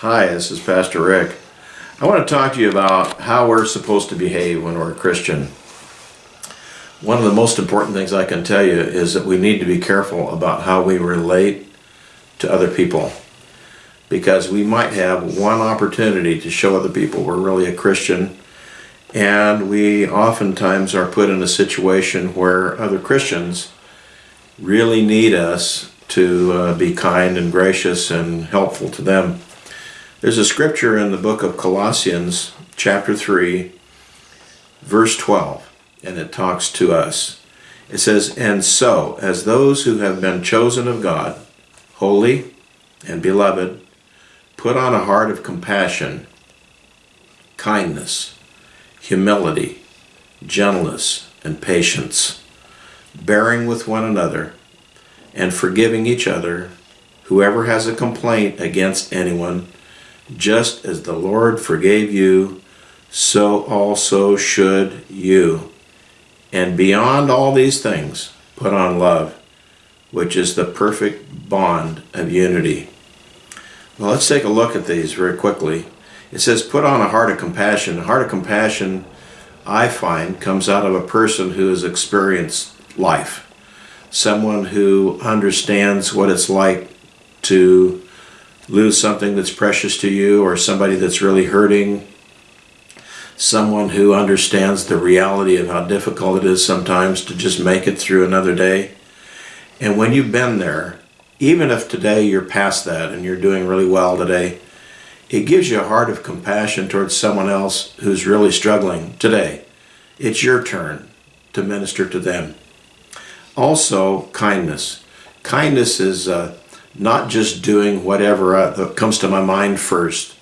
Hi, this is Pastor Rick. I want to talk to you about how we're supposed to behave when we're a Christian. One of the most important things I can tell you is that we need to be careful about how we relate to other people because we might have one opportunity to show other people we're really a Christian and we oftentimes are put in a situation where other Christians really need us to uh, be kind and gracious and helpful to them. There's a scripture in the book of Colossians, chapter 3, verse 12, and it talks to us. It says, And so, as those who have been chosen of God, holy and beloved, put on a heart of compassion, kindness, humility, gentleness, and patience, bearing with one another, and forgiving each other, whoever has a complaint against anyone, just as the Lord forgave you, so also should you. And beyond all these things, put on love, which is the perfect bond of unity. Well, let's take a look at these very quickly. It says, put on a heart of compassion. A heart of compassion, I find, comes out of a person who has experienced life. Someone who understands what it's like to lose something that's precious to you or somebody that's really hurting, someone who understands the reality of how difficult it is sometimes to just make it through another day. And when you've been there, even if today you're past that and you're doing really well today, it gives you a heart of compassion towards someone else who's really struggling today. It's your turn to minister to them. Also, kindness. Kindness is uh, not just doing whatever uh, comes to my mind first,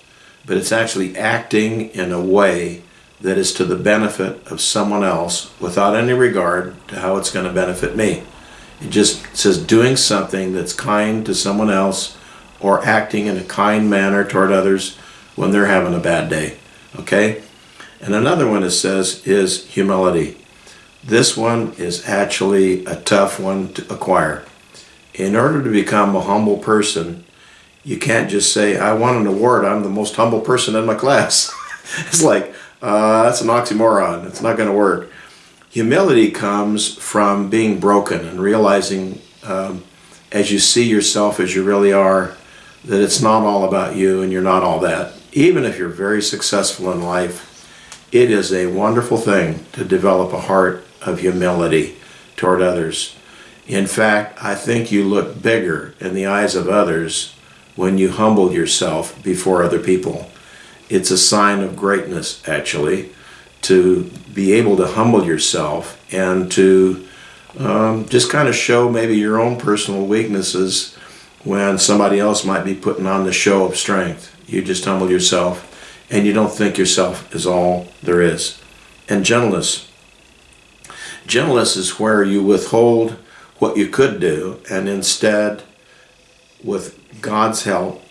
but it's actually acting in a way that is to the benefit of someone else without any regard to how it's going to benefit me. It just says doing something that's kind to someone else or acting in a kind manner toward others when they're having a bad day. Okay? And another one it says is humility. This one is actually a tough one to acquire in order to become a humble person, you can't just say, I want an award, I'm the most humble person in my class. it's like, uh, that's an oxymoron, it's not going to work. Humility comes from being broken and realizing um, as you see yourself as you really are, that it's not all about you and you're not all that. Even if you're very successful in life, it is a wonderful thing to develop a heart of humility toward others. In fact, I think you look bigger in the eyes of others when you humble yourself before other people. It's a sign of greatness, actually, to be able to humble yourself and to um, just kind of show maybe your own personal weaknesses when somebody else might be putting on the show of strength. You just humble yourself and you don't think yourself is all there is. And gentleness. Gentleness is where you withhold what you could do, and instead, with God's help,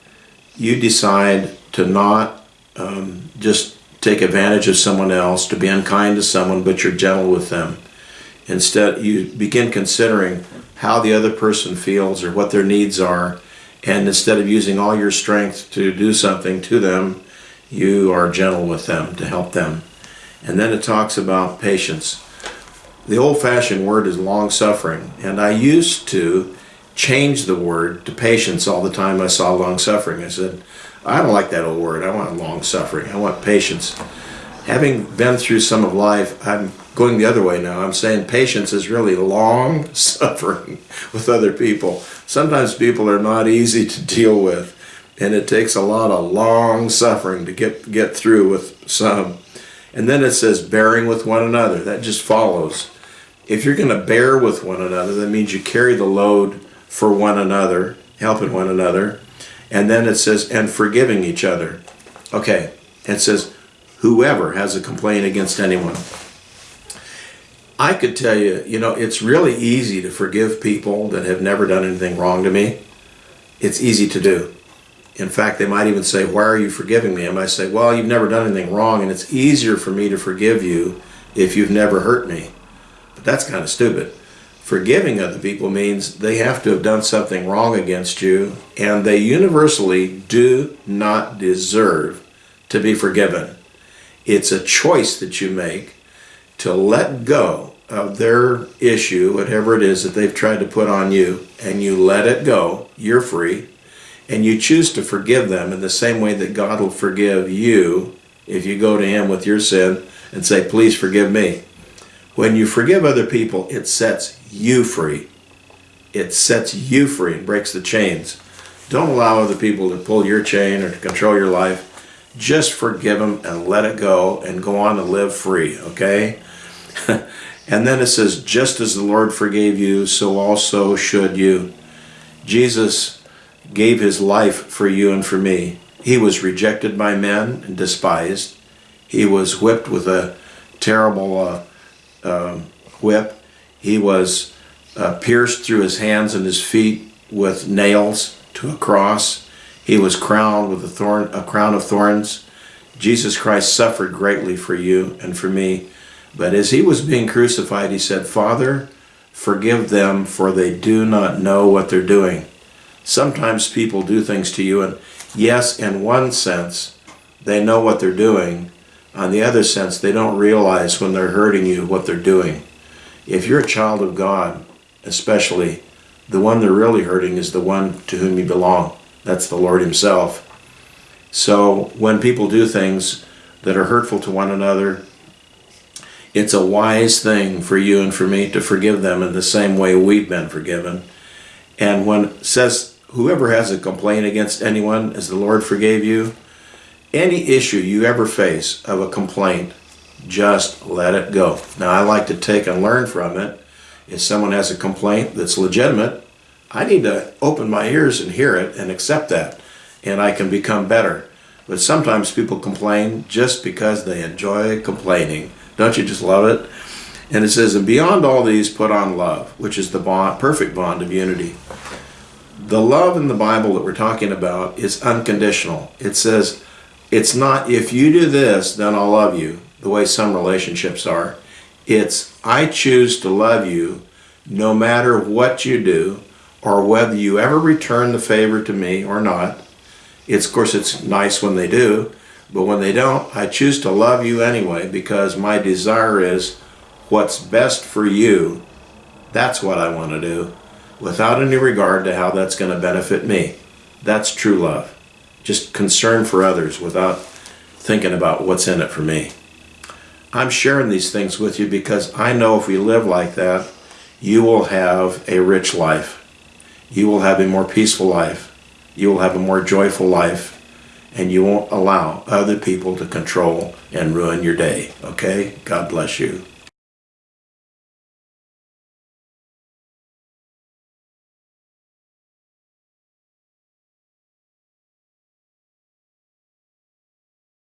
you decide to not um, just take advantage of someone else, to be unkind to someone, but you're gentle with them. Instead, you begin considering how the other person feels or what their needs are, and instead of using all your strength to do something to them, you are gentle with them to help them. And then it talks about patience the old-fashioned word is long-suffering, and I used to change the word to patience all the time I saw long-suffering. I said, I don't like that old word. I want long-suffering. I want patience. Having been through some of life, I'm going the other way now. I'm saying patience is really long suffering with other people. Sometimes people are not easy to deal with, and it takes a lot of long suffering to get, get through with some. And then it says bearing with one another. That just follows. If you're going to bear with one another, that means you carry the load for one another, helping one another. And then it says, and forgiving each other. Okay, it says, whoever has a complaint against anyone. I could tell you, you know, it's really easy to forgive people that have never done anything wrong to me. It's easy to do. In fact, they might even say, why are you forgiving me? And I say, well, you've never done anything wrong, and it's easier for me to forgive you if you've never hurt me. That's kind of stupid. Forgiving other people means they have to have done something wrong against you, and they universally do not deserve to be forgiven. It's a choice that you make to let go of their issue, whatever it is that they've tried to put on you, and you let it go. You're free. And you choose to forgive them in the same way that God will forgive you if you go to Him with your sin and say, Please forgive me. When you forgive other people, it sets you free. It sets you free and breaks the chains. Don't allow other people to pull your chain or to control your life. Just forgive them and let it go and go on and live free, okay? and then it says, just as the Lord forgave you, so also should you. Jesus gave his life for you and for me. He was rejected by men and despised. He was whipped with a terrible uh, uh, whip. He was uh, pierced through his hands and his feet with nails to a cross. He was crowned with a thorn, a crown of thorns. Jesus Christ suffered greatly for you and for me. But as he was being crucified, he said, Father, forgive them, for they do not know what they're doing. Sometimes people do things to you, and yes, in one sense, they know what they're doing. On the other sense, they don't realize when they're hurting you what they're doing. If you're a child of God, especially, the one they're really hurting is the one to whom you belong. That's the Lord Himself. So when people do things that are hurtful to one another, it's a wise thing for you and for me to forgive them in the same way we've been forgiven. And when says, whoever has a complaint against anyone, as the Lord forgave you, any issue you ever face of a complaint, just let it go. Now, I like to take and learn from it. If someone has a complaint that's legitimate, I need to open my ears and hear it and accept that, and I can become better. But sometimes people complain just because they enjoy complaining. Don't you just love it? And it says, and beyond all these, put on love, which is the bond, perfect bond of unity. The love in the Bible that we're talking about is unconditional. It says, it's not if you do this, then I'll love you, the way some relationships are. It's I choose to love you no matter what you do or whether you ever return the favor to me or not. It's of course it's nice when they do, but when they don't, I choose to love you anyway because my desire is what's best for you. That's what I want to do without any regard to how that's going to benefit me. That's true love. Just concern for others without thinking about what's in it for me. I'm sharing these things with you because I know if we live like that, you will have a rich life. You will have a more peaceful life. You will have a more joyful life and you won't allow other people to control and ruin your day. Okay? God bless you.